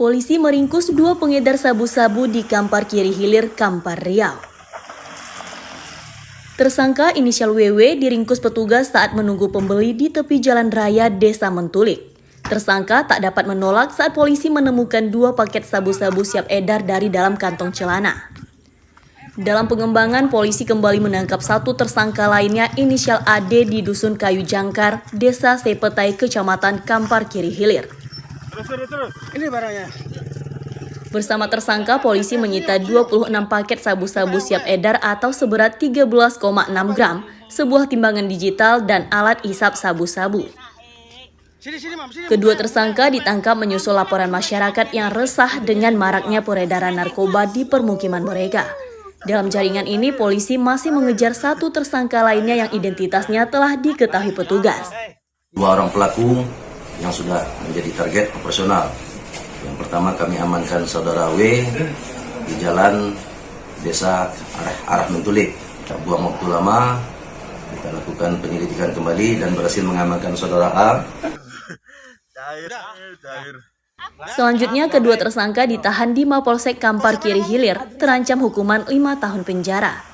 Polisi meringkus dua pengedar sabu-sabu di Kampar Kiri Hilir, Kampar Riau. Tersangka inisial WW diringkus petugas saat menunggu pembeli di tepi jalan raya Desa Mentulik. Tersangka tak dapat menolak saat polisi menemukan dua paket sabu-sabu siap edar dari dalam kantong celana. Dalam pengembangan, polisi kembali menangkap satu tersangka lainnya inisial AD di Dusun Kayu Jangkar, Desa Sepetai, Kecamatan Kampar Kiri Hilir. Terus, terus, terus. Ini barangnya. Bersama tersangka, polisi menyita 26 paket sabu-sabu siap edar atau seberat 13,6 gram, sebuah timbangan digital, dan alat isap sabu-sabu. Kedua tersangka ditangkap menyusul laporan masyarakat yang resah dengan maraknya peredaran narkoba di permukiman mereka. Dalam jaringan ini, polisi masih mengejar satu tersangka lainnya yang identitasnya telah diketahui petugas. Dua orang pelaku yang sudah menjadi target operasional. Yang pertama kami amankan saudara W di jalan desa arah, arah Mentulik. Tak buang waktu lama, kita lakukan penyelidikan kembali dan berhasil mengamankan saudara A Cair, cair. Selanjutnya, kedua tersangka ditahan di Mapolsek Kampar Kiri Hilir, terancam hukuman 5 tahun penjara.